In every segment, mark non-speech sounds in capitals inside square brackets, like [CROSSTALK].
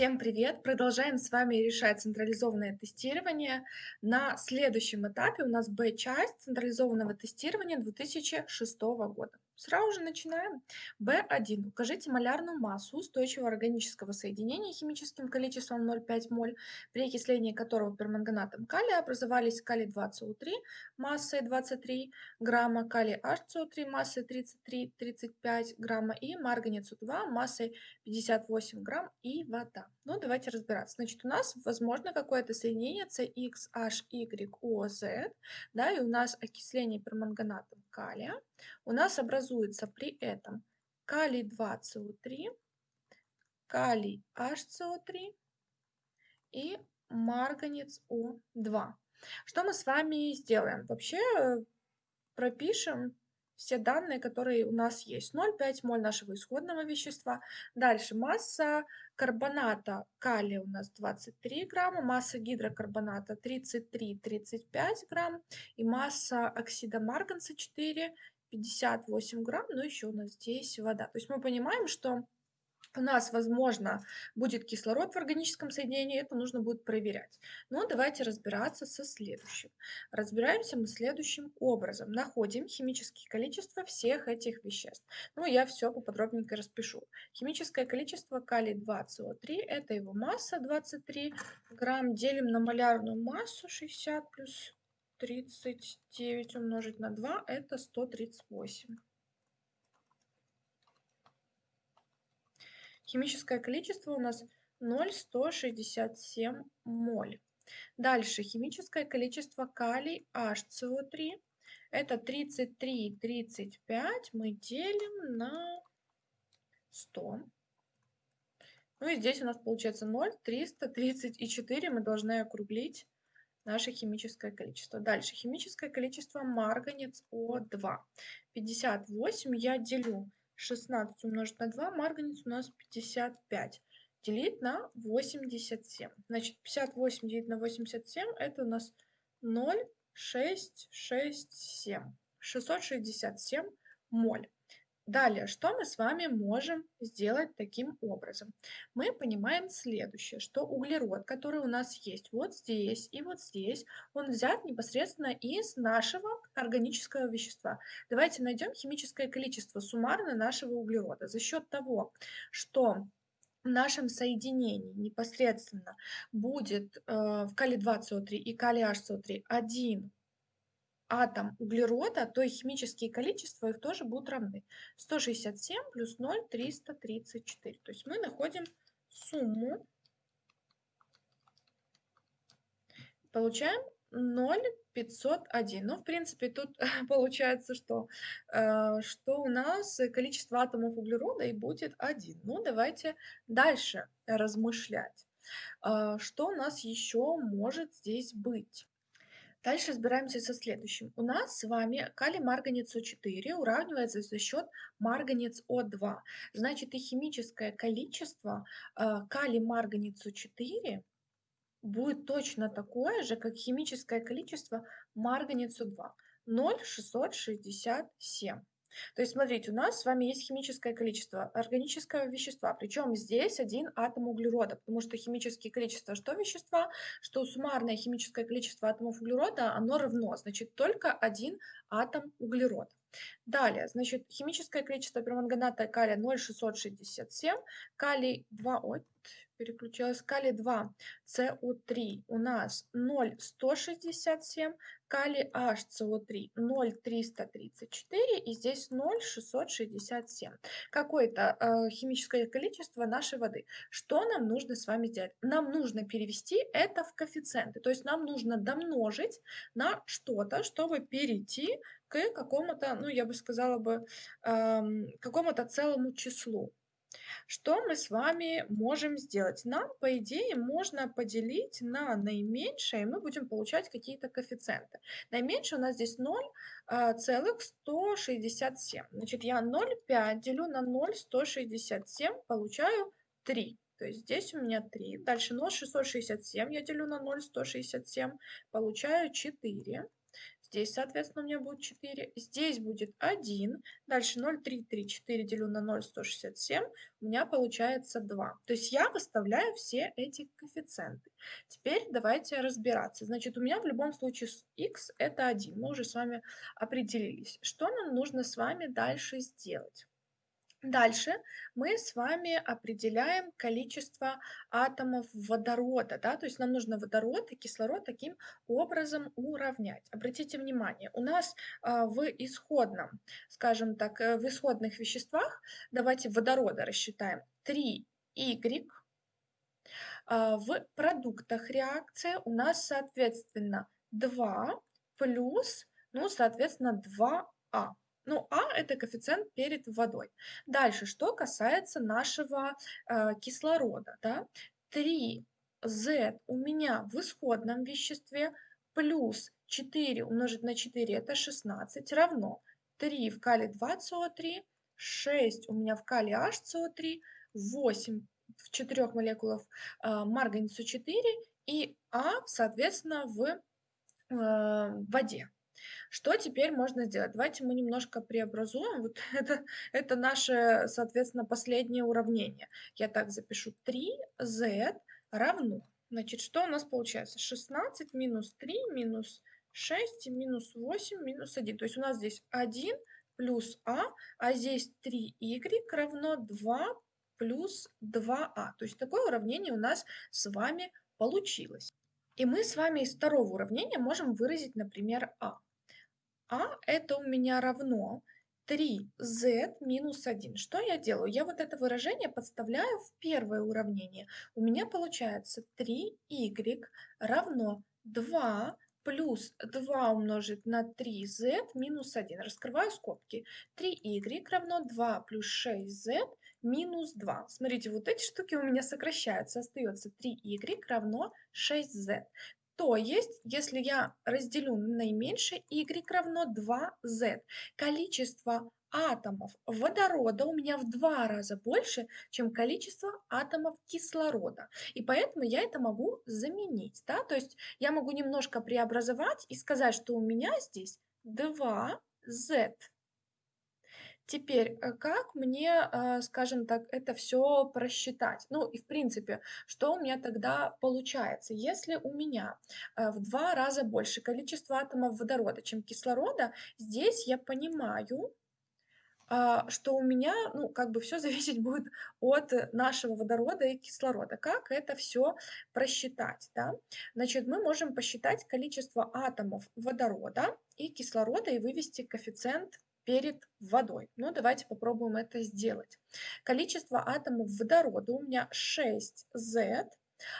Всем привет! Продолжаем с вами решать централизованное тестирование. На следующем этапе у нас Б-часть централизованного тестирования 2006 года. Сразу же начинаем. B1. Укажите малярную массу устойчивого органического соединения химическим количеством 0,5 моль, при окислении которого перманганатом калия образовались калий-2СО3 массой 23 грамма, калий HCO3 массой 33-35 грамма и марганец У2 массой 58 грамм и вода. Ну, давайте разбираться. Значит, у нас возможно какое-то соединение CXHYOZ, да, и у нас окисление перманганатом калия. У нас образуется при этом калий 2СО3, калий HCO3 и марганец О2. Что мы с вами сделаем? Вообще э, пропишем все данные, которые у нас есть. 0,5 моль нашего исходного вещества. Дальше масса карбоната калия у нас 23 грамма, масса гидрокарбоната 33-35 грамм и масса оксида марганца 4 58 грамм, но еще у нас здесь вода. То есть мы понимаем, что у нас, возможно, будет кислород в органическом соединении, это нужно будет проверять. Но давайте разбираться со следующим. Разбираемся мы следующим образом. Находим химические количества всех этих веществ. Ну, я все поподробненько распишу. Химическое количество калий-2СО3, это его масса 23 грамм, делим на малярную массу 60 плюс 39 умножить на 2 это 138. Химическое количество у нас 0,167 моль. Дальше химическое количество калий HCO3 это 33,35 мы делим на 100. Ну и здесь у нас получается 0, 334 мы должны округлить наше химическое количество. Дальше химическое количество марганец О2. 58 я делю 16 умножить на 2, марганец у нас 55. Делить на 87. Значит, 58 делить на 87 это у нас 0,667. 667 моль. Далее, что мы с вами можем сделать таким образом? Мы понимаем следующее, что углерод, который у нас есть вот здесь и вот здесь, он взят непосредственно из нашего органического вещества. Давайте найдем химическое количество суммарно нашего углерода. За счет того, что в нашем соединении непосредственно будет э, в калий-2СО3 и калий-HCO3 один атом углерода, то и химические количества их тоже будут равны. 167 плюс 0 – 334. То есть мы находим сумму, получаем 0,501. Ну, в принципе, тут [LAUGHS] получается, что, э, что у нас количество атомов углерода и будет 1. Ну, давайте дальше размышлять. Э, что у нас еще может здесь быть? Дальше разбираемся со следующим. У нас с вами калий марганец О4 уравнивается за счет марганец О2. Значит, и химическое количество э, калий марганец О4 будет точно такое же, как химическое количество марганец О2. 0,667. То есть, смотрите, у нас с вами есть химическое количество органического вещества, причем здесь один атом углерода, потому что химические количества что вещества, что суммарное химическое количество атомов углерода, оно равно, значит, только один атом углерода. Далее, значит, химическое количество перманганата калия 0,667, калий 2, ой, переключилась, калий 2, СО3 у нас 0,167, калий HCO3 0,334 и здесь 0,667. Какое-то э, химическое количество нашей воды. Что нам нужно с вами сделать? Нам нужно перевести это в коэффициенты, то есть нам нужно домножить на что-то, чтобы перейти к какому-то, ну я бы сказала бы, какому-то целому числу. Что мы с вами можем сделать? Нам, по идее, можно поделить на наименьшее, и мы будем получать какие-то коэффициенты. Наименьшее у нас здесь 0,167. Значит, я 0,5 делю на 0,167, получаю 3. То есть здесь у меня 3. Дальше 0,667 я делю на 0,167, получаю 4. Здесь, соответственно, у меня будет 4. Здесь будет 1. Дальше 0,334 делю на 0,167. У меня получается 2. То есть я выставляю все эти коэффициенты. Теперь давайте разбираться. Значит, у меня в любом случае x это 1. Мы уже с вами определились. Что нам нужно с вами дальше сделать? Дальше мы с вами определяем количество атомов водорода, да, то есть нам нужно водород и кислород таким образом уравнять. Обратите внимание, у нас а, в исходном, скажем так, э, в исходных веществах, давайте водорода рассчитаем, 3y, а, в продуктах реакции у нас, соответственно, 2 плюс, ну, соответственно, 2а. Ну, А – это коэффициент перед водой. Дальше, что касается нашего э, кислорода, да, 3Z у меня в исходном веществе плюс 4 умножить на 4 – это 16, равно 3 в калий 2СО3, 6 у меня в калий HCO3, 8 в 4 молекулах э, марганецу 4 и А, соответственно, в э, воде. Что теперь можно сделать? Давайте мы немножко преобразуем. Вот [LAUGHS] это, это наше, соответственно, последнее уравнение. Я так запишу 3z равно. Значит, что у нас получается? 16 минус 3 минус 6 минус 8 минус 1. То есть у нас здесь 1 плюс а, а здесь 3y равно 2 плюс 2а. То есть такое уравнение у нас с вами получилось. И мы с вами из второго уравнения можем выразить, например, а а это у меня равно 3z минус 1. Что я делаю? Я вот это выражение подставляю в первое уравнение. У меня получается 3y равно 2 плюс 2 умножить на 3z минус 1. Раскрываю скобки. 3y равно 2 плюс 6z минус 2. Смотрите, вот эти штуки у меня сокращаются. Остается 3y равно 6z. То есть, если я разделю на наименьшее, y равно 2z. Количество атомов водорода у меня в два раза больше, чем количество атомов кислорода. И поэтому я это могу заменить. Да? То есть я могу немножко преобразовать и сказать, что у меня здесь 2z. Теперь, э, как мне, э, скажем так, это все просчитать? Ну и в принципе, что у меня тогда получается? Если у меня э, в два раза больше количество атомов водорода, чем кислорода, здесь я понимаю, а, что у меня, ну, как бы все [LAUGHS] зависеть будет от нашего водорода и кислорода. Как это все просчитать, да? Значит, мы можем посчитать количество атомов водорода и кислорода и вывести коэффициент перед водой. Ну, давайте попробуем это сделать. Количество атомов водорода у меня 6Z,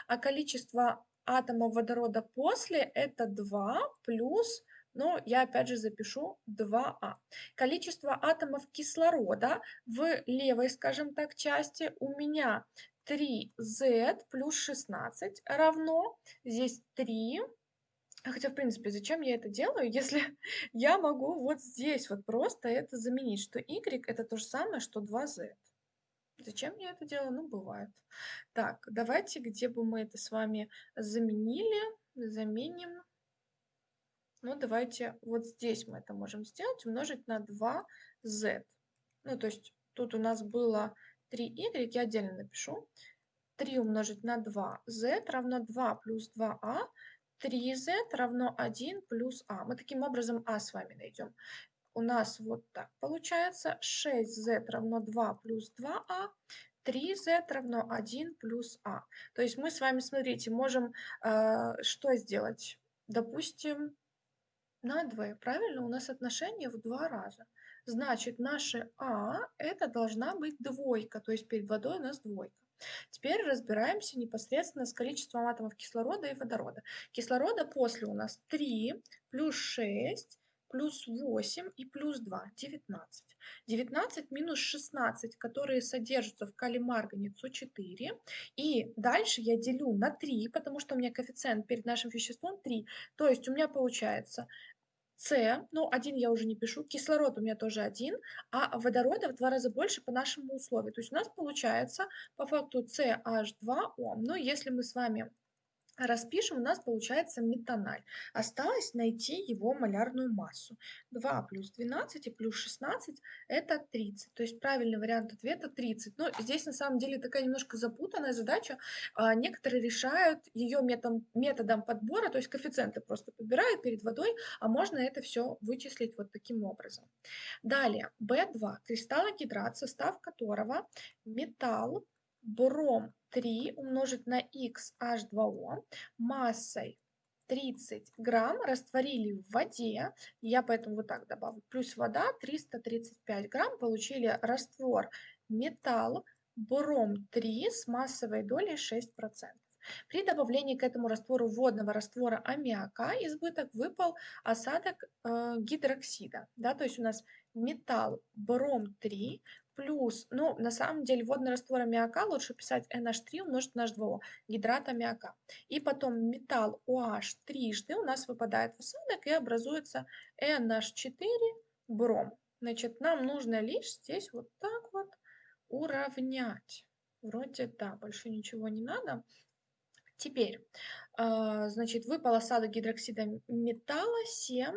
а количество атомов водорода после это 2 плюс, ну, я опять же запишу 2А. Количество атомов кислорода в левой, скажем так, части у меня 3Z плюс 16 равно, здесь 3 Хотя, в принципе, зачем я это делаю, [LAUGHS] если я могу вот здесь вот просто это заменить, что y это то же самое, что 2z. Зачем я это делаю? Ну, бывает. Так, давайте, где бы мы это с вами заменили, заменим. Ну, давайте вот здесь мы это можем сделать, умножить на 2z. Ну, то есть тут у нас было 3y, я отдельно напишу. 3 умножить на 2z равно 2 плюс 2а 3z равно 1 плюс а. Мы таким образом а с вами найдем. У нас вот так получается 6z равно 2 плюс 2а, 3z равно 1 плюс а. То есть мы с вами, смотрите, можем э, что сделать? Допустим, на 2, правильно? У нас отношение в два раза. Значит, наше а это должна быть двойка, то есть перед водой у нас двойка. Теперь разбираемся непосредственно с количеством атомов кислорода и водорода. Кислорода после у нас 3 плюс 6 плюс 8 и плюс 2, 19. 19 минус 16, которые содержатся в калий-маргане СО4. И дальше я делю на 3, потому что у меня коэффициент перед нашим веществом 3. То есть у меня получается с, ну, один я уже не пишу, кислород у меня тоже один, а водорода в два раза больше по нашему условию. То есть у нас получается по факту CH2O. Но если мы с вами Распишем, у нас получается метаналь. Осталось найти его малярную массу. 2 плюс 12 и плюс 16 это 30. То есть правильный вариант ответа 30. Но здесь на самом деле такая немножко запутанная задача. А, некоторые решают ее методом, методом подбора, то есть коэффициенты просто подбирают перед водой, а можно это все вычислить вот таким образом. Далее, B2. Кристаллогидрат, состав которого металл, бром 3 умножить на XH2O массой 30 грамм растворили в воде, я поэтому вот так добавлю, плюс вода 335 грамм, получили раствор металл бром 3 с массовой долей 6%. При добавлении к этому раствору водного раствора аммиака избыток выпал осадок э, гидроксида. Да, то есть у нас металл бром 3 плюс, ну, на самом деле, водный раствор аммиака лучше писать NH3 умножить на H2O, гидрат аммиака. И потом металл OH трижды у нас выпадает в осадок и образуется NH4 бром. Значит, нам нужно лишь здесь вот так вот уравнять. Вроде да, больше ничего не надо. Теперь, а, значит, выпал осадок гидроксида металла 7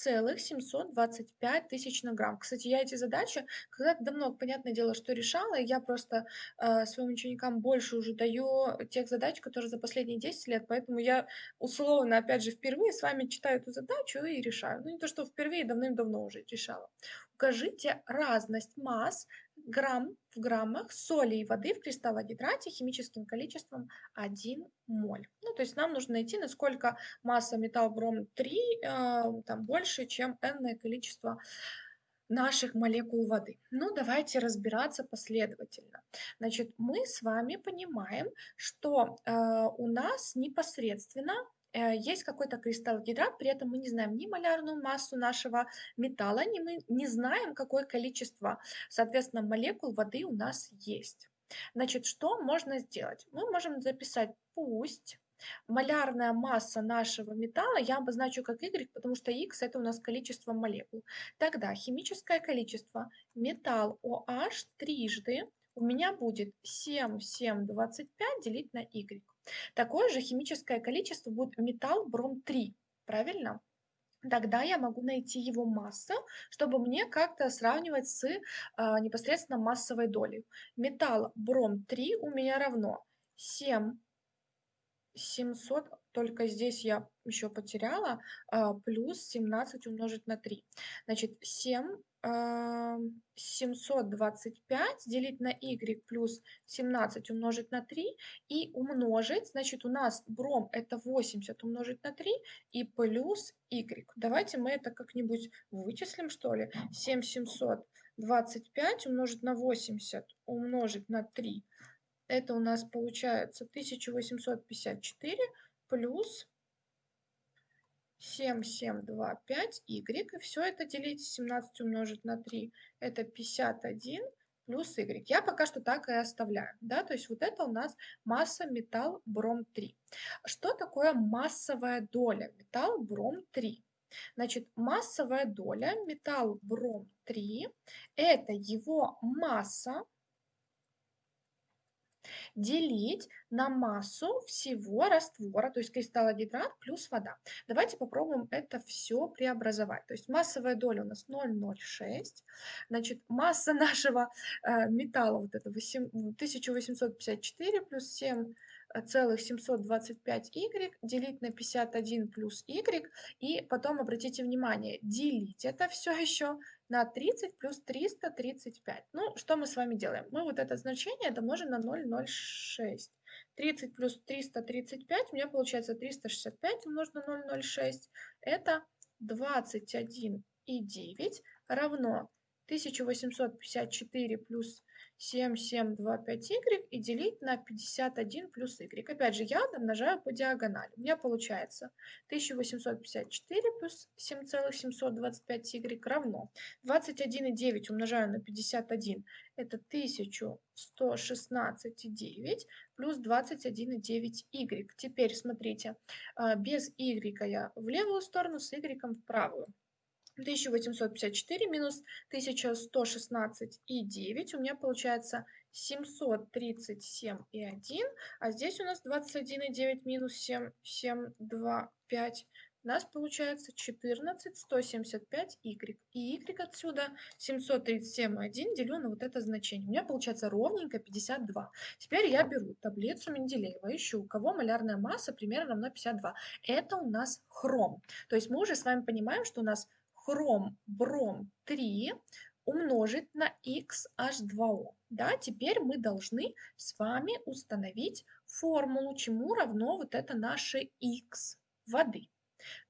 целых 725 тысяч на грамм. Кстати, я эти задачи когда-то давно, понятное дело, что решала, и я просто э, своим ученикам больше уже даю тех задач, которые за последние 10 лет, поэтому я условно, опять же, впервые с вами читаю эту задачу и решаю. Ну, не то, что впервые, давным-давно уже решала. Укажите разность масс грамм в граммах соли и воды в кристаллогидрате химическим количеством 1 моль. Ну, то есть нам нужно найти, насколько масса металл-бром 3 э, там, больше, чем n количество наших молекул воды. Ну, давайте разбираться последовательно. Значит, мы с вами понимаем, что э, у нас непосредственно Э, есть какой-то кристаллогидрат, при этом мы не знаем ни малярную массу нашего металла, ни мы не знаем, какое количество, соответственно, молекул воды у нас есть. Значит, что можно сделать? Мы можем записать пусть малярная масса нашего металла я обозначу как Y, потому что X это у нас количество молекул. Тогда химическое количество металл OH трижды у меня будет 7, 7, 25 делить на Y. Такое же химическое количество будет металл бром-3, правильно? Тогда я могу найти его массу, чтобы мне как-то сравнивать с э, непосредственно массовой долей. Металл бром-3 у меня равно 7 700, только здесь я еще потеряла, э, плюс 17 умножить на 3. Значит, 7 725 делить на y плюс 17 умножить на 3 и умножить, значит, у нас бром это 80 умножить на 3 и плюс y. Давайте мы это как-нибудь вычислим, что ли. 7725 умножить на 80 умножить на 3. Это у нас получается 1854 плюс 7, 7, 2, 5, y. И все это делить 17 умножить на 3, это 51 плюс y. Я пока что так и оставляю. Да? То есть вот это у нас масса металл бром 3. Что такое массовая доля металл бром 3? Значит, массовая доля металл бром 3 это его масса делить на массу всего раствора, то есть кристаллогидрат плюс вода. Давайте попробуем это все преобразовать. То есть массовая доля у нас 0,06. Значит, масса [LAUGHS] нашего э, металла вот это 1854 плюс 7 целых 725 y делить на 51 плюс y и потом обратите внимание делить это все еще на 30 плюс 335. Ну, что мы с вами делаем? Мы вот это значение домножим на 0,06. 30 плюс 335, у меня получается 365 умножить на 0,06. Это 21,9 равно 1854 плюс 7, 7, 2, 5y и делить на 51 плюс y. Опять же, я умножаю по диагонали. У меня получается 1854 плюс 7,725y равно 21,9 умножаю на 51. Это 1116,9 плюс 21,9y. Теперь смотрите, а, без y я в левую сторону, с y в правую. 1854 минус 1116 и 9 у меня получается 737 и 1, а здесь у нас 21 и 9 минус 7, 7, 2, 5. У нас получается 14, 175 y. И y отсюда 737 и 1 делю на вот это значение. У меня получается ровненько 52. Теперь я беру таблицу Менделеева, ищу, у кого малярная масса примерно равна 52. Это у нас хром. То есть мы уже с вами понимаем, что у нас хром, бром 3 умножить на XH2O. Да, теперь мы должны с вами установить формулу, чему равно вот это наше X воды.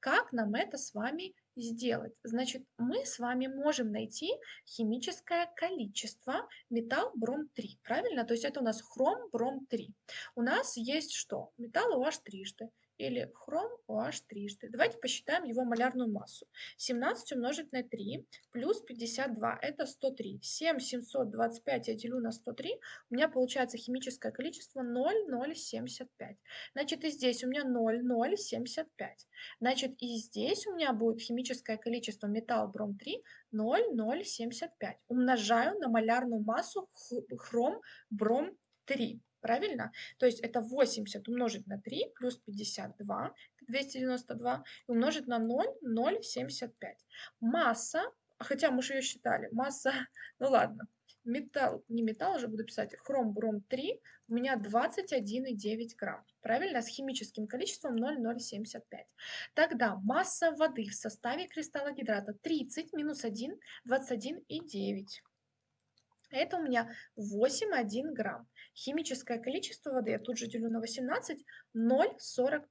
Как нам это с вами сделать? Значит, мы с вами можем найти химическое количество металл бром-3, правильно? То есть это у нас хром бром-3. У нас есть что? Металл OH трижды или хром OH трижды. Давайте посчитаем его малярную массу. 17 умножить на 3 плюс 52 это 103. 7 725 я делю на 103, у меня получается химическое количество 0,075. Значит и здесь у меня 0,075. Значит и здесь у меня будет химическое количество металл бром 3 0,075. Умножаю на малярную массу хром бром 3. Правильно? То есть это 80 умножить на 3 плюс 52, 292, и умножить на 0, 0,75. Масса, хотя мы же ее считали, масса, [LAUGHS] ну ладно, металл, не металл уже буду писать, хром, бром 3, у меня 21,9 грамм. Правильно? С химическим количеством 0,075. Тогда масса воды в составе кристалла гидрата 30 минус 1, 21,9. Это у меня 8,1 грамм. Химическое количество воды, я тут же делю на 18, 0,45.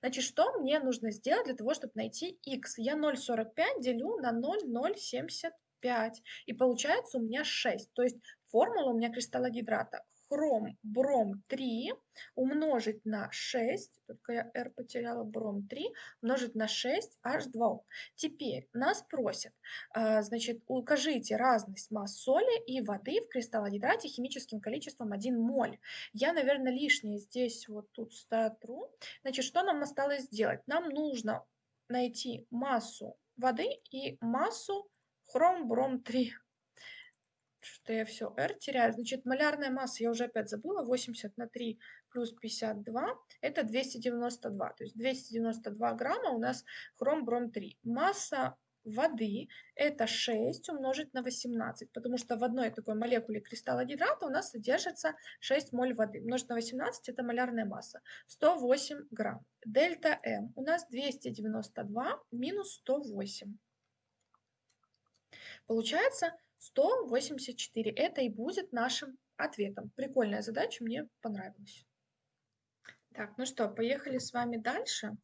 Значит, что мне нужно сделать для того, чтобы найти x? Я 0,45 делю на 0,075. И получается у меня 6. То есть формула у меня кристаллогидрата хром, бром 3 умножить на 6, только я R потеряла, бром 3, умножить на 6, H2O. Теперь нас просят, а, значит, укажите разность масс соли и воды в кристаллогидрате химическим количеством 1 моль. Я, наверное, лишнее здесь вот тут сотру. Значит, что нам осталось сделать? Нам нужно найти массу воды и массу хром, бром 3 что я все R теряю. Значит, малярная масса, я уже опять забыла, 80 на 3 плюс 52, это 292. То есть 292 грамма у нас хром-бром-3. Масса воды это 6 умножить на 18, потому что в одной такой молекуле кристалла гидрата у нас содержится 6 моль воды. Умножить на 18 это малярная масса. 108 грамм. Дельта М у нас 292 минус 108. Получается 184. Это и будет нашим ответом. Прикольная задача, мне понравилась. Так, ну что, поехали с вами дальше.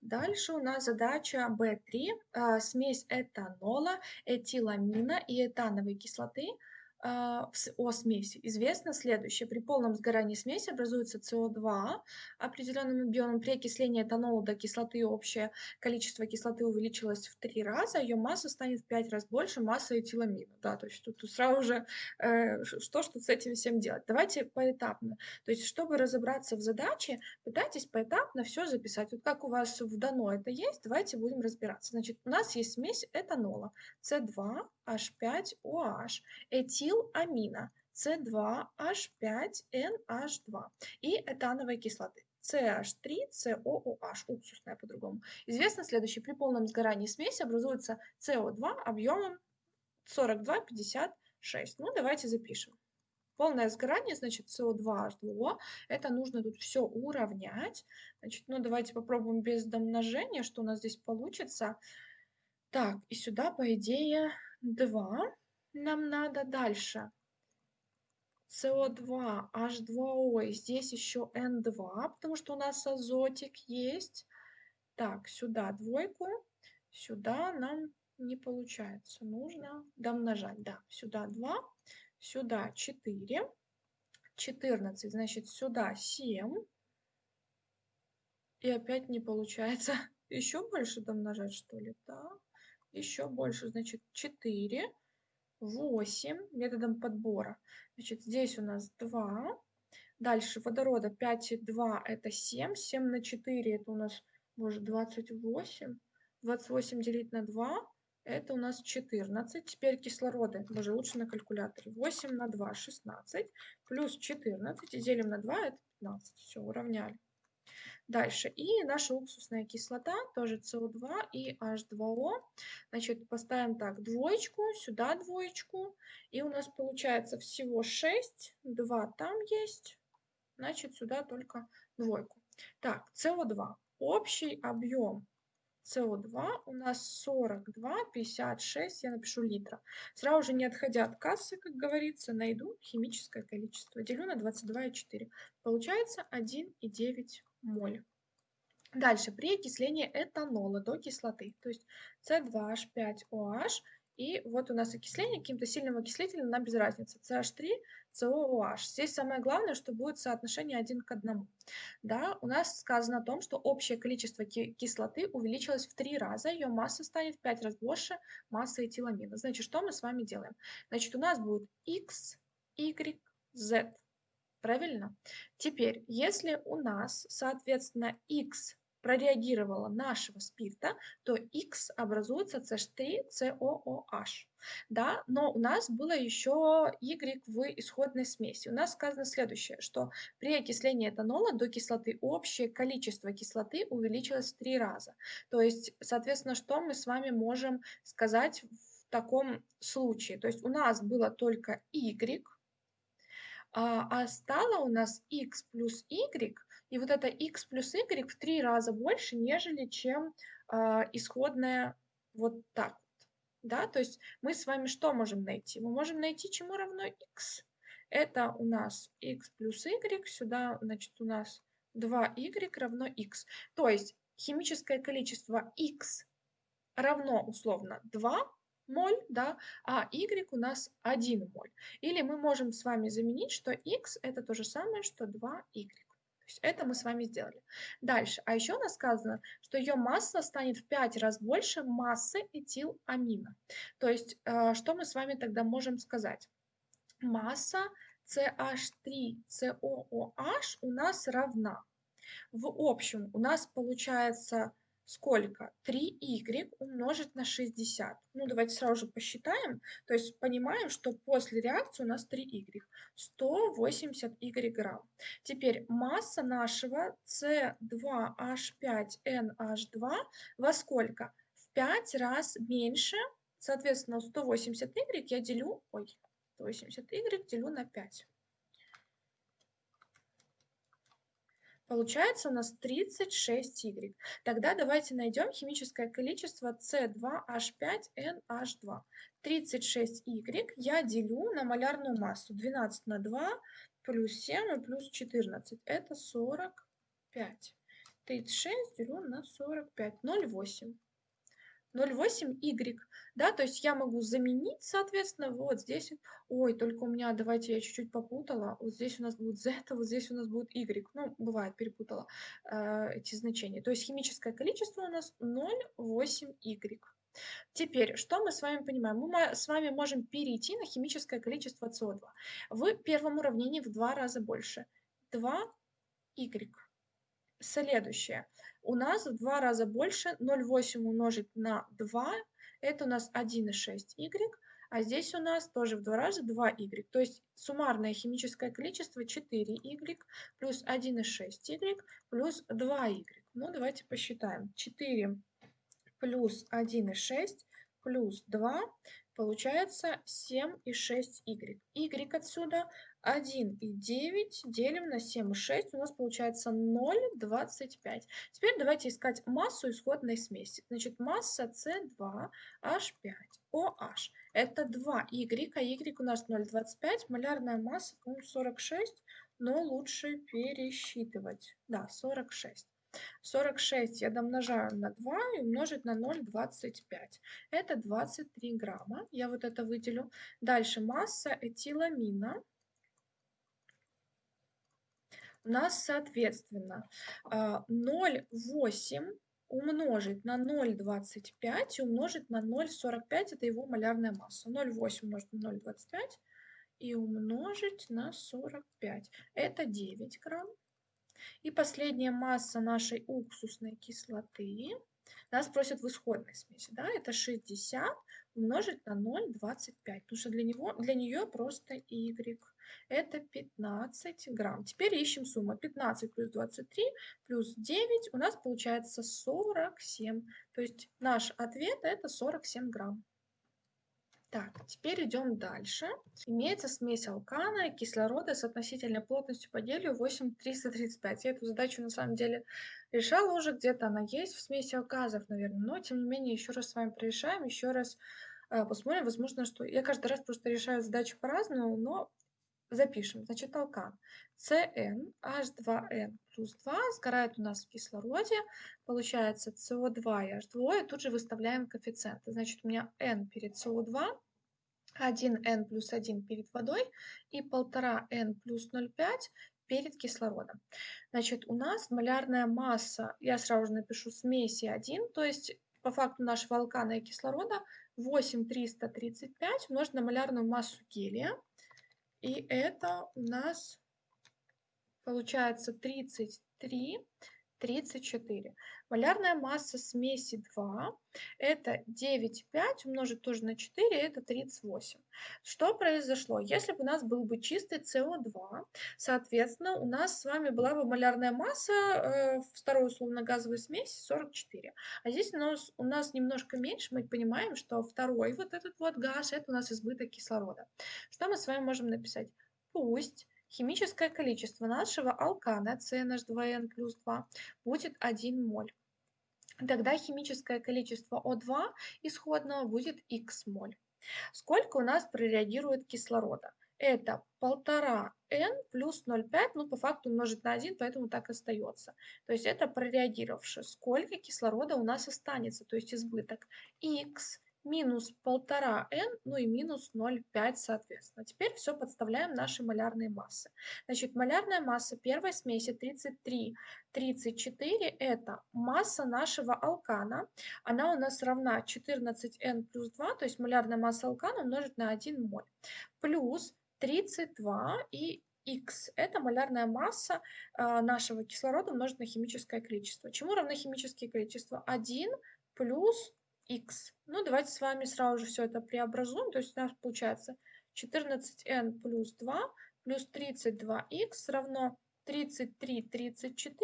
Дальше у нас задача B3. А, смесь этанола, этиламина и этановой кислоты – о смеси известно следующее. При полном сгорании смеси образуется СО2 определенным объемом. При окислении этанола до кислоты общее количество кислоты увеличилось в три раза, ее масса станет в пять раз больше массы этиламина. Да, то есть тут, тут сразу же э, что, что с этим всем делать. Давайте поэтапно. То есть чтобы разобраться в задаче, пытайтесь поэтапно все записать. Вот как у вас в дано это есть, давайте будем разбираться. Значит, у нас есть смесь этанола С2, H5OH, этиламина С2H5NH2 и этановой кислоты. CH3, COOH, уксусная по-другому. Известно следующее. При полном сгорании смеси образуется СО2 объемом 42,56. Ну, давайте запишем. Полное сгорание, значит, СО2H2O. Это нужно тут все уравнять. Значит, ну, давайте попробуем без домножения, что у нас здесь получится. Так, и сюда, по идее, 2 нам надо дальше. СО2, H2O, и здесь еще N2, потому что у нас азотик есть. Так, сюда двойку, сюда нам не получается. Нужно домножать. Да, сюда 2, сюда 4, 14, значит, сюда 7. И опять не получается. [LAUGHS] Еще больше домножать, что ли? Да еще больше, значит 4, 8 методом подбора. Значит, здесь у нас 2. Дальше водорода 5 и 2 это 7. 7 на 4 это у нас, может, 28. 28 делить на 2 это у нас 14. Теперь кислороды, даже лучше на калькуляторе. 8 на 2, 16, плюс 14, и делим на 2, это 15. Все, уравняли. Дальше. И наша уксусная кислота, тоже СО2 и H2O. Значит, поставим так, двоечку, сюда двоечку. И у нас получается всего 6, 2 там есть. Значит, сюда только двойку. Так, СО2. Общий объем СО2 у нас 42, 56, я напишу литра. Сразу же не отходя от кассы, как говорится, найду химическое количество. Делю на 22,4. Получается 1,9 моль. Дальше, при окислении этанола до кислоты, то есть C2H5OH, и вот у нас окисление каким-то сильным окислителем, нам без разницы, CH3, COOH. Здесь самое главное, что будет соотношение один к одному. Да, у нас сказано о том, что общее количество кислоты увеличилось в три раза, ее масса станет в 5 раз больше массы этиламина. Значит, что мы с вами делаем? Значит, у нас будет X, Y, Z. Правильно? Теперь, если у нас, соответственно, X прореагировала нашего спирта, то X образуется CH3COOH. Да, но у нас было еще Y в исходной смеси. У нас сказано следующее, что при окислении этанола до кислоты общее количество кислоты увеличилось в три раза. То есть, соответственно, что мы с вами можем сказать в таком случае? То есть у нас было только Y, а, а стало у нас x плюс y, и вот это x плюс y в три раза больше, нежели чем а, исходная вот так вот. Да? То есть мы с вами что можем найти? Мы можем найти, чему равно x. Это у нас x плюс y, сюда, значит, у нас 2y равно x. То есть химическое количество x равно условно 2, моль, да, а y у нас 1 моль. Или мы можем с вами заменить, что x это то же самое, что 2y. Это мы с вами сделали. Дальше. А еще у нас сказано, что ее масса станет в 5 раз больше массы этиламина. То есть э, что мы с вами тогда можем сказать? Масса CH3COOH у нас равна. В общем, у нас получается сколько? 3y умножить на 60. Ну, давайте сразу же посчитаем. То есть понимаем, что после реакции у нас 3y. 180y грамм. Теперь масса нашего C2H5NH2 во сколько? В 5 раз меньше. Соответственно, 180y я делю... Ой, 180y делю на 5. Получается у нас 36Y. Тогда давайте найдем химическое количество C2H5NH2. 36Y я делю на малярную массу. 12 на 2 плюс 7 и плюс 14. Это 45. 36 делю на 45. 0,8. 0,8y, да, то есть я могу заменить, соответственно, вот здесь, ой, только у меня, давайте я чуть-чуть попутала, вот здесь у нас будет z, а [LAUGHS] вот здесь у нас будет y, ну, бывает, перепутала э, эти значения, то есть химическое количество у нас 0,8y. Теперь, что мы с вами понимаем? Мы с вами можем перейти на химическое количество СО2. В первом уравнении в два раза больше. 2y. Следующее у нас в два раза больше 0,8 умножить на 2, это у нас 1,6y, а здесь у нас тоже в два раза 2y. То есть суммарное химическое количество 4y плюс 1,6y плюс 2y. Ну, давайте посчитаем. 4 плюс 1,6 плюс 2 получается 7,6y. y отсюда 1,9 делим на 7,6, у нас получается 0,25. Теперь давайте искать массу исходной смеси. Значит, масса C2H5OH. Это 2Y, а Y у нас 0,25, малярная масса, по-моему, 46, но лучше пересчитывать. Да, 46. 46 я домножаю на 2 и умножить на 0,25. Это 23 грамма. Я вот это выделю. Дальше масса этиламина у нас, соответственно, 0,8 а, умножить на 0,25 и умножить на 0,45, это его малярная масса. 0,8 умножить на 0,25 и умножить на 45. Это 9 грамм. И последняя масса нашей уксусной кислоты Нас просят в исходной смеси, да, это 60 умножить на 0,25, потому что для, него, для нее просто y. Это 15 грамм. Теперь ищем сумму. 15 плюс 23 плюс 9 у нас получается 47. То есть наш ответ это 47 грамм. Так, теперь идем дальше. Имеется смесь алкана и кислорода с относительной плотностью по делию 8,335. Я эту задачу на самом деле решала уже, где-то она есть в смеси алказов, наверное, но тем не менее еще раз с вами прорешаем, еще раз э, посмотрим, возможно, что... Я каждый раз просто решаю задачу по-разному, но запишем. Значит, алкан CN H2N плюс 2 сгорает у нас в кислороде, получается CO2 и H2, и тут же выставляем коэффициенты. Значит, у меня N перед CO2, 1N плюс 1 перед водой и 1,5N плюс 0,5 перед кислородом. Значит, у нас малярная масса, я сразу же напишу смеси 1, то есть по факту нашего алкана и кислорода 8,335 умножить на малярную массу гелия. И это у нас получается 33, 34. Малярная масса смеси 2 это 9,5 умножить тоже на 4, это 38. Что произошло? Если бы у нас был бы чистый СО2, соответственно, у нас с вами была бы малярная масса э, второй условно-газовой смеси 44. А здесь у нас, у нас немножко меньше, мы понимаем, что второй вот этот вот газ, это у нас избыток кислорода. Что мы с вами можем написать? Пусть химическое количество нашего алкана CNH2N плюс 2 будет 1 моль. Тогда химическое количество О2 исходного будет Х моль. Сколько у нас прореагирует кислорода? Это 1,5 n плюс 0,5, ну по факту умножить на 1, поэтому так остается. То есть это прореагировавшее. Сколько кислорода у нас останется, то есть избыток? Х минус 1,5n, ну и минус 0,5 соответственно. Теперь все подставляем наши малярные массы. Значит, малярная масса первой смеси 33, 34 это масса нашего алкана. Она у нас равна 14n плюс 2, то есть малярная масса алкана умножить на 1 моль. Плюс 32 и Х – это малярная масса э, нашего кислорода умножить на химическое количество. Чему равно химические количества? 1 плюс x. Ну, давайте с вами сразу же все это преобразуем. То есть у нас получается 14n плюс 2 плюс 32x равно 33, 34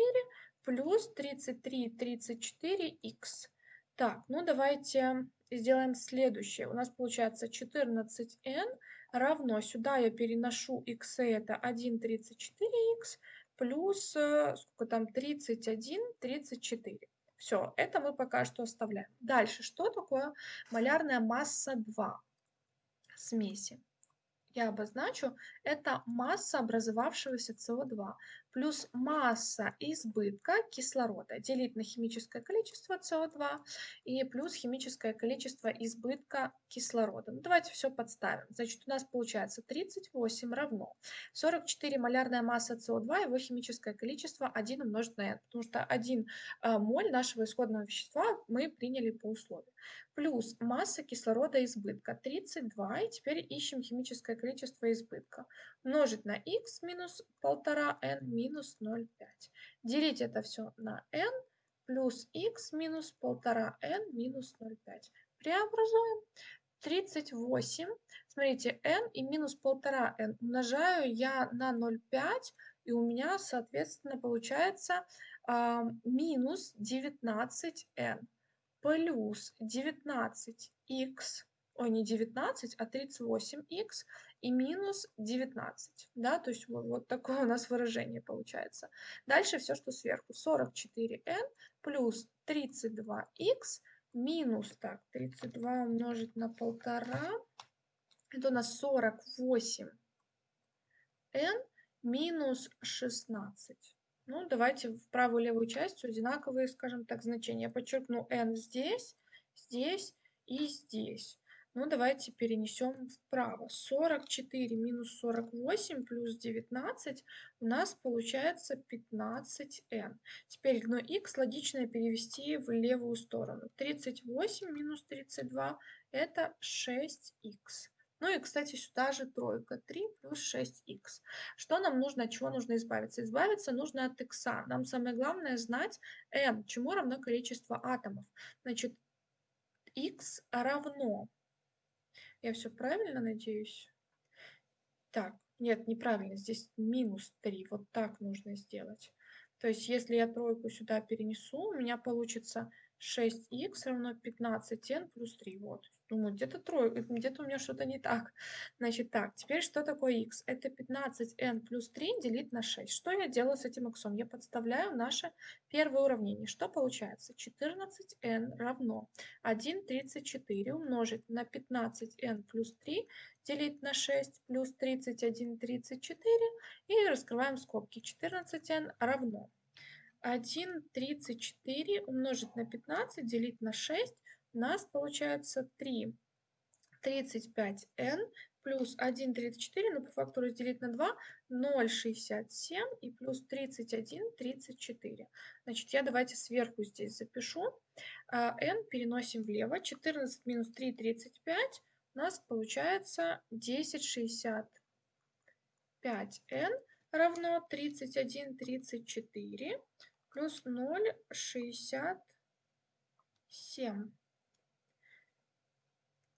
плюс 33, 34x. Так, ну давайте сделаем следующее. У нас получается 14n равно, сюда я переношу x, это 1,34x плюс, э, сколько там, 31, 34. Все, это мы пока что оставляем. Дальше, что такое малярная масса 2 смеси? Я обозначу, это масса образовавшегося СО2 плюс масса избытка кислорода делить на химическое количество СО2 и плюс химическое количество избытка кислорода. Ну, давайте все подставим. Значит, у нас получается 38 равно 44 малярная масса СО2, его химическое количество 1 умножить на n, потому что 1 э, моль нашего исходного вещества мы приняли по условию. Плюс масса кислорода избытка 32, и теперь ищем химическое количество избытка. Умножить на x минус 1,5n минус 0,5. Делить это все на n плюс x минус 1,5n минус 0,5. Преобразуем. 38, смотрите, n и минус 1,5n умножаю я на 0,5, и у меня, соответственно, получается э, минус 19n плюс 19х, ой, не 19, а 38х и минус 19, да, то есть вот, вот такое у нас выражение получается. Дальше все, что сверху, 44n плюс 32х минус, так, 32 умножить на полтора, это у нас 48n минус 16. Ну, давайте в правую и левую часть одинаковые, скажем так, значения. Я подчеркну n здесь, здесь и здесь. Ну, давайте перенесем вправо. 44 минус 48 плюс 19 у нас получается 15n. Теперь ну, x логично перевести в левую сторону. 38 минус 32 это 6x. Ну и, кстати, сюда же тройка. 3 плюс 6х. Что нам нужно, от чего нужно избавиться? Избавиться нужно от x. Нам самое главное знать n, чему равно количество атомов. Значит, x равно... Я все правильно надеюсь? Так, нет, неправильно. Здесь минус 3. Вот так нужно сделать. То есть, если я тройку сюда перенесу, у меня получится 6х равно 15n плюс 3. Вот. Думаю, где-то тройка, где-то у меня что-то не так. Значит, так, теперь что такое x? Это 15n плюс 3 делить на 6. Что я делаю с этим x? Я подставляю наше первое уравнение. Что получается? 14n равно 1,34 умножить на 15n плюс 3 делить на 6 плюс 31,34 и раскрываем скобки. 14n равно 1,34 умножить на 15 делить на 6 нас получается 3 35n плюс 1,34, но по факту разделить на 2, 0,67 и плюс 31, 34. Значит, я давайте сверху здесь запишу. n а, переносим влево. 14 минус 3, 35. У нас получается 10,65n равно 31, 34 плюс 0,67.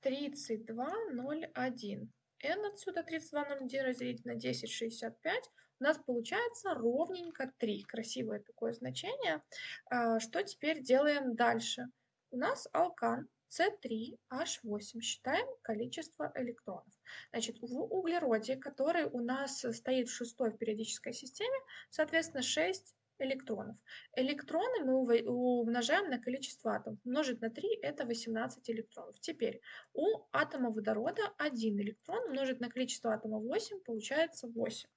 32,01. n отсюда 32,01 разделить на 10,65. У нас получается ровненько 3. Красивое такое значение. А, что теперь делаем дальше? У нас алкан С3H8. Считаем количество электронов. Значит, в углероде, который у нас стоит в шестой периодической системе, соответственно, 6 электронов. Электроны мы умножаем на количество атомов. Умножить на 3 – это 18 электронов. Теперь у атома водорода 1 электрон умножить на количество атомов 8 получается 8.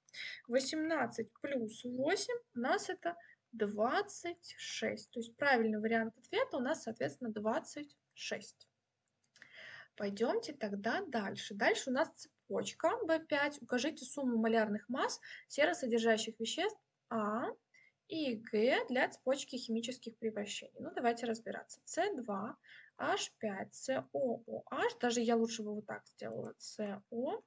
18 плюс 8 у нас это 26. То есть правильный вариант ответа у нас, соответственно, 26. Пойдемте тогда дальше. Дальше у нас цепочка B5. Укажите сумму малярных масс серосодержащих веществ А, и Г для цепочки химических превращений. Ну, давайте разбираться. С2, H5, COOH, даже я лучше бы вот так сделала, CO,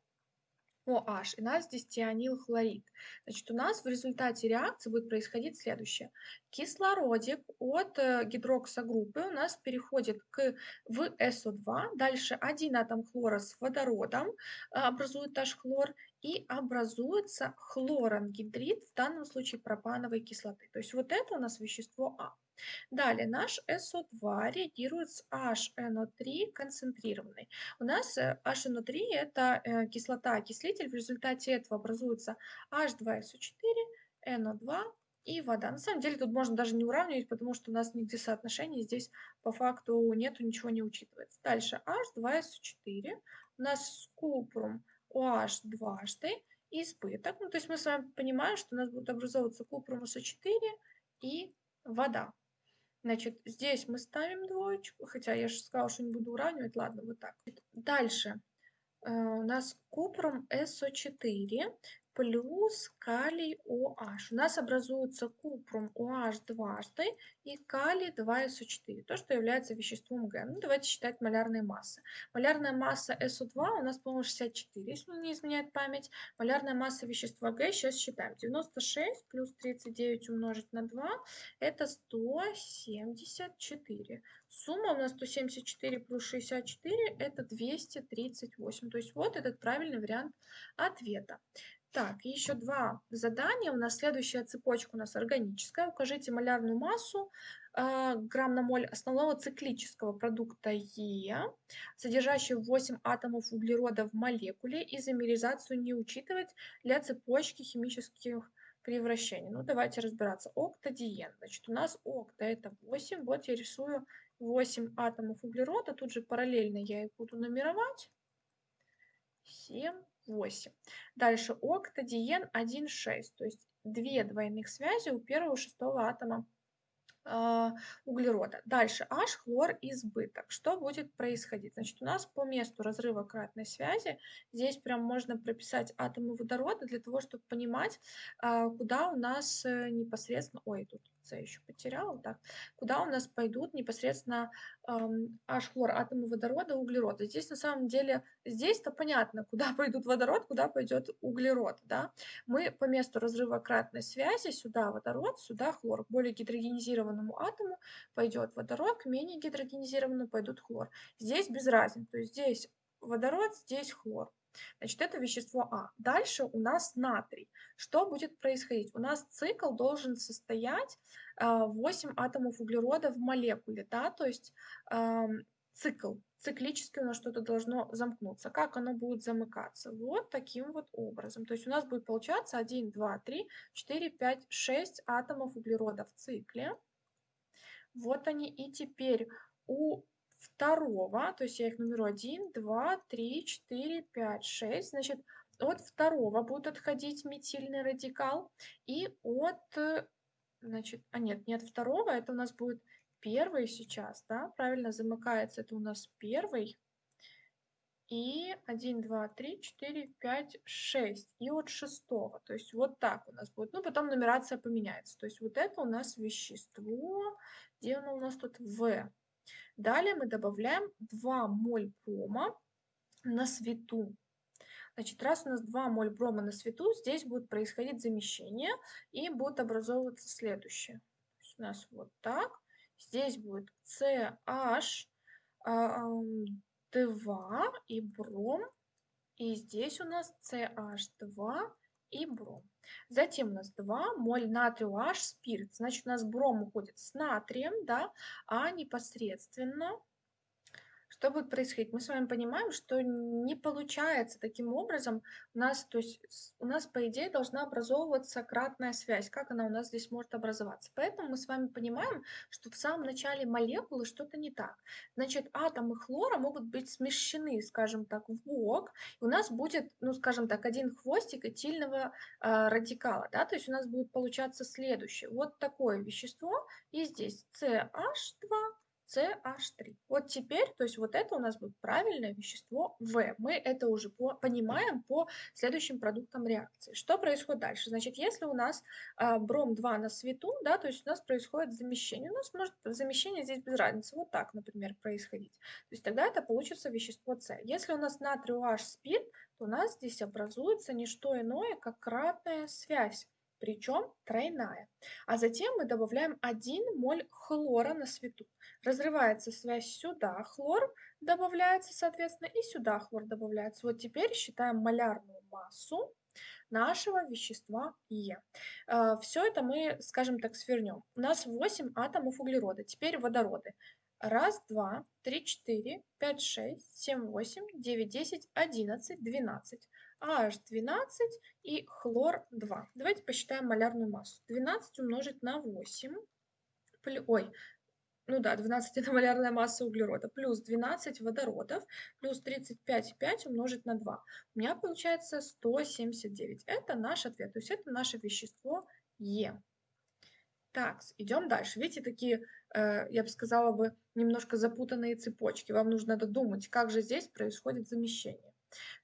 OH, и у нас здесь тианилхлорид. Значит, у нас в результате реакции будет происходить следующее. Кислородик от э, гидроксогруппы у нас переходит к, в SO2, дальше один атом хлора с водородом э, образует наш хлор, и образуется хлорангидрид, в данном случае пропановой кислоты. То есть вот это у нас вещество А. Далее наш SO2 реагирует с HNO3 концентрированной. У нас HNO3 э, это э, кислота-окислитель, в результате этого образуется H2SO4, NO2 и вода. На самом деле тут можно даже не уравнивать, потому что у нас нигде соотношений здесь по факту нету, ничего не учитывается. Дальше H2SO4, у нас купрум OH дважды избыток. Ну, то есть мы с вами понимаем, что у нас будет образовываться купрум СО4 и вода. Значит, здесь мы ставим двоечку, хотя я же сказала, что не буду уравнивать. Ладно, вот так. Дальше э, у нас купрум СО4 плюс калий OH. У нас образуется купрум OH дважды и калий 2SO4, то, что является веществом Г. Ну, давайте считать малярные массы. Малярная масса SO2 у нас, по-моему, 64, если не изменяет память. Малярная масса вещества Г, сейчас считаем. 96 плюс 39 умножить на 2, это 174. Сумма у нас 174 плюс 64, это 238. То есть вот этот правильный вариант ответа. Так, еще два задания. У нас следующая цепочка у нас органическая. Укажите малярную массу э, грамм на моль основного циклического продукта Е, содержащего 8 атомов углерода в молекуле, изомеризацию не учитывать для цепочки химических превращений. Ну, давайте разбираться. Октадиен. Значит, у нас окта это 8. Вот я рисую 8 атомов углерода. Тут же параллельно я их буду нумеровать. 7, 8. Дальше октадиен 1,6, то есть две двойных связи у первого шестого атома э, углерода. Дальше H хлор избыток. Что будет происходить? Значит, у нас по месту разрыва кратной связи здесь прям можно прописать атомы водорода для того, чтобы понимать, э, куда у нас э, непосредственно... Ой, тут С еще потеряла, так. Куда у нас пойдут непосредственно эм, H-хлор, атомы водорода, углерода. Здесь на самом деле, здесь-то понятно, куда [LAUGHS] пойдут водород, куда пойдет углерод, да. Мы по месту разрыва кратной связи сюда водород, сюда хлор. К более гидрогенизированному атому пойдет водород, к менее гидрогенизированному пойдут хлор. Здесь без разницы, то есть здесь водород, здесь хлор. Значит, это вещество А. Дальше у нас натрий. Что будет происходить? У нас цикл должен состоять 8 а, атомов углерода в молекуле, да, то есть цикл. Циклически у нас что-то должно замкнуться. Как оно будет замыкаться? Вот таким вот образом. То есть у нас будет получаться 1, 2, 3, 4, 5, 6 атомов углерода в цикле. Вот они. И теперь у второго, то есть я их нумерую 1, 2, 3, 4, 5, 6, значит, от второго будет отходить метильный радикал, и от, значит, а нет, не от второго, это у нас будет первый сейчас, да, правильно замыкается, это у нас первый, и 1, 2, 3, 4, 5, 6, и от шестого, то есть вот так у нас будет, ну, потом нумерация поменяется, то есть вот это у нас вещество, где оно у нас тут? В, Далее мы добавляем 2 моль брома на свету. Значит, раз у нас 2 моль брома на свету, здесь будет происходить замещение и будет образовываться следующее. у нас вот так. Здесь будет CH2 и бром. И здесь у нас CH2 и бром. Затем у нас 2 моль натрия H спирт. Значит, у нас бром уходит с натрием, да, а непосредственно что будет происходить? Мы с вами понимаем, что не получается таким образом у нас, то есть у нас по идее должна образовываться кратная связь. Как она у нас здесь может образоваться? Поэтому мы с вами понимаем, что в самом начале молекулы что-то не так. Значит, атомы хлора могут быть смещены, скажем так, в бок. И у нас будет, ну, скажем так, один хвостик этильного э, радикала, да, то есть у нас будет получаться следующее. Вот такое вещество, и здесь CH2 CH3. Вот теперь, то есть вот это у нас будет правильное вещество В. Мы это уже по, понимаем по следующим продуктам реакции. Что происходит дальше? Значит, если у нас э, бром-2 на свету, да, то есть у нас происходит замещение. У нас может замещение здесь без разницы. Вот так, например, происходить. То есть тогда это получится вещество С. Если у нас натрий OH спирт, то у нас здесь образуется не что иное, как кратная связь причем тройная. А затем мы добавляем 1 моль хлора на свету. Разрывается связь сюда, хлор добавляется, соответственно, и сюда хлор добавляется. Вот теперь считаем малярную массу нашего вещества Е. А, Все это мы, скажем так, свернем. У нас 8 атомов углерода, теперь водороды. Раз, два, три, четыре, пять, шесть, семь, восемь, девять, десять, одиннадцать, двенадцать. AH12 и хлор-2. Давайте посчитаем малярную массу. 12 умножить на 8, ой, ну да, 12 это малярная масса углерода, плюс 12 водородов, плюс 35,5 умножить на 2. У меня получается 179. Это наш ответ, то есть это наше вещество Е. Так, идем дальше. Видите, такие, э, я бы сказала бы, немножко запутанные цепочки. Вам нужно додумать, как же здесь происходит замещение.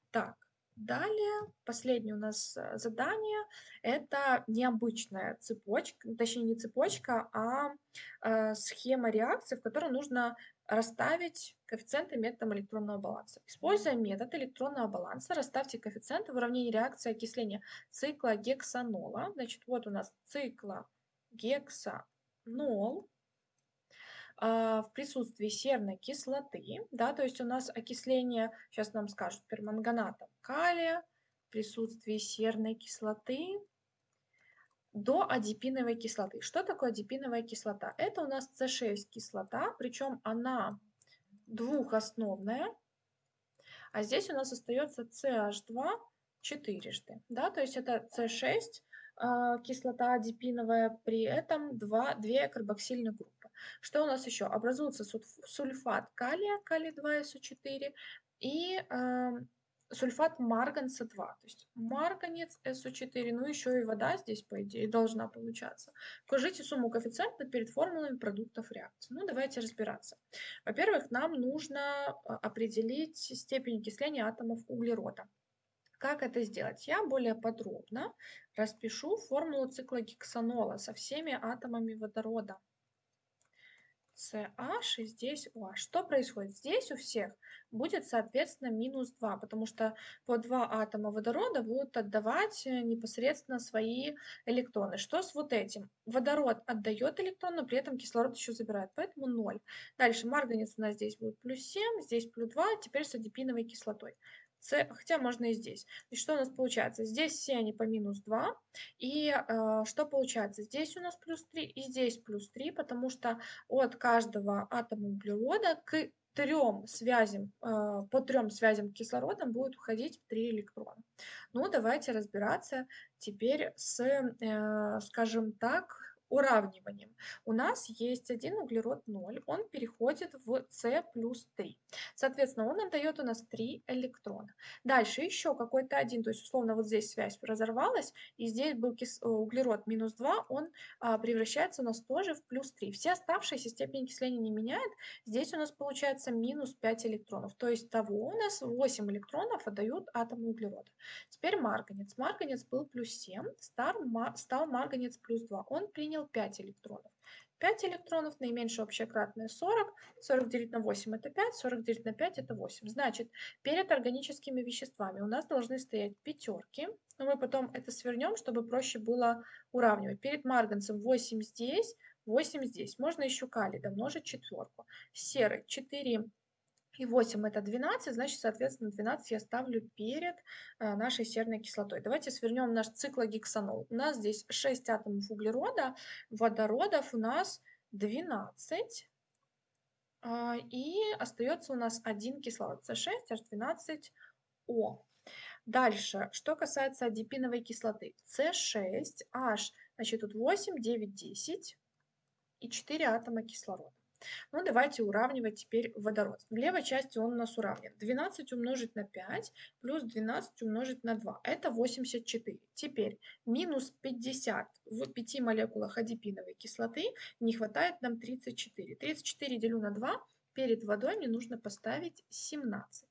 Так, Далее, последнее у нас э, задание – это необычная цепочка, точнее не цепочка, а э, схема реакции, в которой нужно расставить коэффициенты методом электронного баланса. Используя метод электронного баланса, расставьте коэффициенты в уравнении реакции окисления цикла гексанола. Значит, вот у нас цикла гексанол в присутствии серной кислоты, да, то есть у нас окисление, сейчас нам скажут, перманганатом калия в присутствии серной кислоты до адипиновой кислоты. Что такое адипиновая кислота? Это у нас С6 кислота, причем она двухосновная, а здесь у нас остается CH2 четырежды, да, то есть это С6 а, кислота адипиновая, при этом 2, 2 карбоксильных группы. Что у нас еще? Образуется сульфат калия, калий-2СО4 и э, сульфат марганца-2. То есть марганец СО4, ну еще и вода здесь, по идее, должна получаться. Укажите сумму коэффициента перед формулами продуктов реакции. Ну, давайте разбираться. Во-первых, нам нужно а, определить степень окисления атомов углерода. Как это сделать? Я более подробно распишу формулу цикла гексанола со всеми атомами водорода. CH и здесь OH. Что происходит? Здесь у всех будет, соответственно, минус 2, потому что по два атома водорода будут отдавать э, непосредственно свои электроны. Что с вот этим? Водород отдает электрон, но при этом кислород еще забирает, поэтому 0. Дальше марганец у нас здесь будет плюс 7, здесь плюс 2, теперь с адипиновой кислотой. С, хотя можно и здесь. И что у нас получается? Здесь все они по минус 2. И э, что получается? Здесь у нас плюс 3 и здесь плюс 3, потому что от каждого атома углерода к трем связям, э, по трем связям кислорода будет уходить 3 электрона. Ну, давайте разбираться теперь с, э, скажем так, уравниванием. У нас есть один углерод 0, он переходит в С плюс 3. Соответственно, он отдает у нас 3 электрона. Дальше еще какой-то один, то есть условно вот здесь связь разорвалась, и здесь был. Э, углерод минус 2, он а, превращается у нас тоже в плюс 3. Все оставшиеся степени окисления не меняет, здесь у нас получается минус 5 электронов. То есть того у нас 8 электронов отдают атомы углерода. Теперь марганец. Марганец был плюс 7, стал марганец плюс 2. Он принял занял 5 электронов. 5 электронов, наименьшее общее кратное 40, 40 делить на 8 это 5, 40 делить на 5 это 8. Значит, перед органическими веществами у нас должны стоять пятерки, но мы потом это свернем, чтобы проще было уравнивать. Перед марганцем 8 здесь, 8 здесь. Можно еще калий домножить четверку. Серый 4 и 8 это 12, значит, соответственно, 12 я ставлю перед э, нашей серной кислотой. Давайте свернем наш циклогексанол. У нас здесь 6 атомов углерода, водородов у нас 12. Э, и остается у нас один кислород, С6, H12O. Дальше, что касается адипиновой кислоты. С6, H, значит, тут 8, 9, 10 и 4 атома кислорода. Ну, давайте уравнивать теперь водород. В левой части он у нас уравнен. 12 умножить на 5 плюс 12 умножить на 2. Это 84. Теперь минус 50 в 5 молекулах адипиновой кислоты не хватает нам 34. 34 делю на 2. Перед водой мне нужно поставить 17.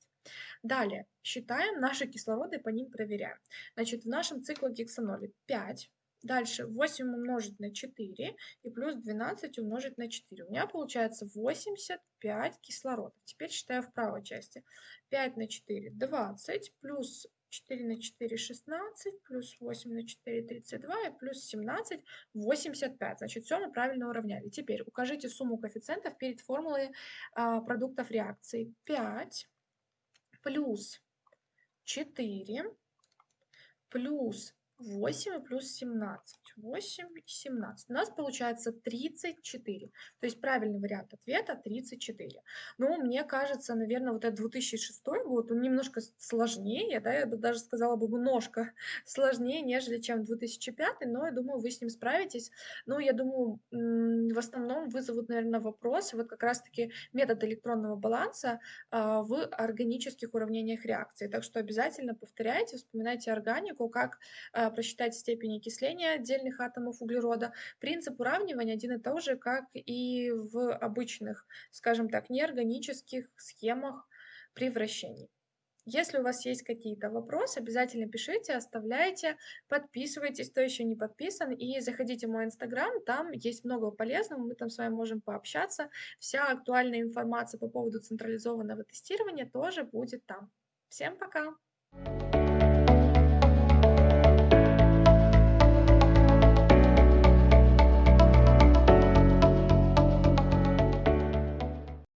Далее, считаем наши кислороды, по ним проверяем. Значит, в нашем циклогексаноле 5 Дальше 8 умножить на 4 и плюс 12 умножить на 4. У меня получается 85 кислорода. Теперь считаю в правой части. 5 на 4 – 20, плюс 4 на 4 – 16, плюс 8 на 4 – 32 и плюс 17 – 85. Значит, все мы правильно уравняли. Теперь укажите сумму коэффициентов перед формулой а, продуктов реакции. 5 плюс 4 плюс 8 плюс 17. 8 и 17. У нас получается 34. То есть правильный вариант ответа 34. Но мне кажется, наверное, вот этот 2006 год, он немножко сложнее, да, я бы даже сказала бы немножко [LAUGHS] сложнее, нежели чем 2005, но я думаю, вы с ним справитесь. Ну, я думаю, в основном вызовут, наверное, вопросы, вот как раз-таки метод электронного баланса а, в органических уравнениях реакции. Так что обязательно повторяйте, вспоминайте органику, как а, просчитать степень окисления отдельных атомов углерода. Принцип уравнивания один и тот же, как и в обычных, скажем так, неорганических схемах при вращении. Если у вас есть какие-то вопросы, обязательно пишите, оставляйте, подписывайтесь, кто еще не подписан, и заходите в мой инстаграм, там есть много полезного, мы там с вами можем пообщаться. Вся актуальная информация по поводу централизованного тестирования тоже будет там. Всем пока!